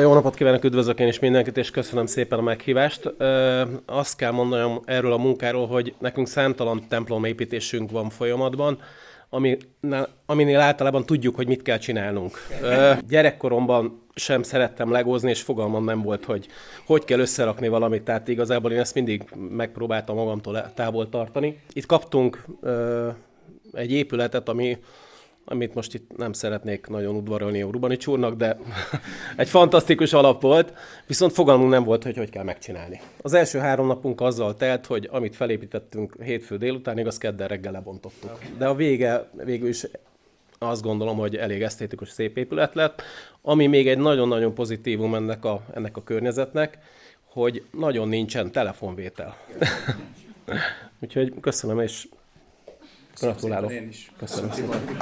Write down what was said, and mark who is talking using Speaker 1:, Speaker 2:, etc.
Speaker 1: Jó napot kívánok, üdvözlök én is mindenkit, és köszönöm szépen a meghívást. Azt kell mondanom erről a munkáról, hogy nekünk számtalan templomépítésünk van folyamatban, ami, aminél általában tudjuk, hogy mit kell csinálnunk. Gyerekkoromban sem szerettem legózni, és fogalmam nem volt, hogy hogy kell összerakni valamit, tehát igazából én ezt mindig megpróbáltam magamtól távol tartani. Itt kaptunk egy épületet, ami amit most itt nem szeretnék nagyon udvarolni a Urbanics úrnak, de egy fantasztikus alap volt, viszont fogalmunk nem volt, hogy hogy kell megcsinálni. Az első három napunk azzal telt, hogy amit felépítettünk hétfő délutánig, azt kedden reggel lebontottuk. De a vége végül is azt gondolom, hogy elég esztétikus, szép épület lett. Ami még egy nagyon-nagyon pozitívum ennek a, ennek a környezetnek, hogy nagyon nincsen telefonvétel. Úgyhogy köszönöm, és Gratulálok. Én is. Köszönöm szépen.